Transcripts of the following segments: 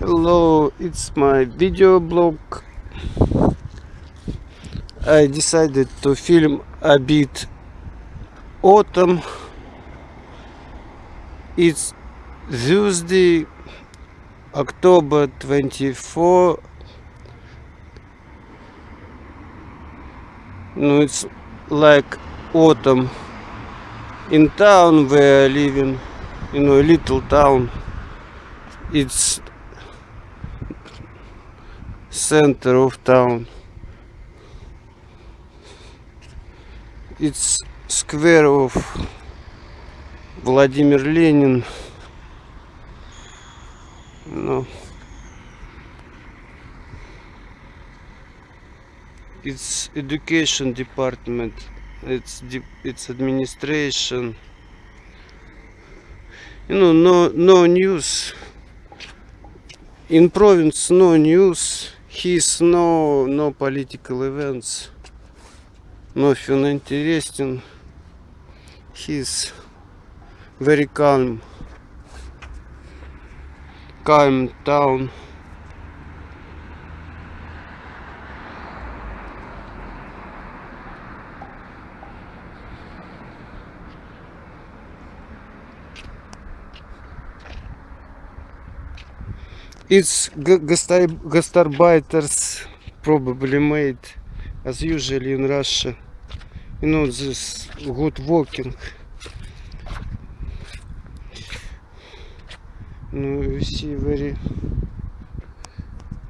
Hello, it's my video blog. I decided to film a bit autumn. It's Tuesday, October 24. No, it's like autumn in town where I live in, you know, a little town. It's center of town. It's square of Vladimir Lenin. No. It's education department. It's it's administration. You know, no no news. In province, no news He's no, no political events. Nothing interesting. He's very calm. Calm town. It's gastarbeiters probably made as usually in Russia. You know this good walking. You see very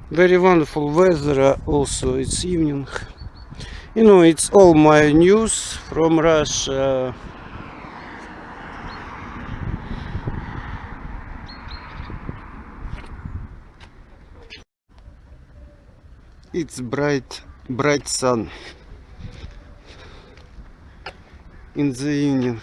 very wonderful weather uh, also it's evening you know it's all my news from Russia it's bright bright sun in the evening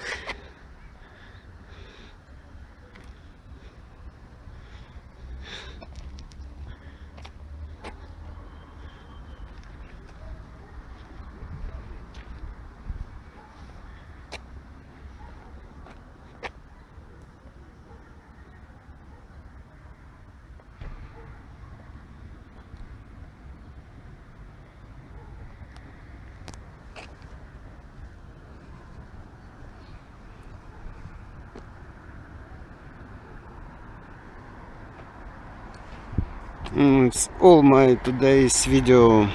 it's all my today's video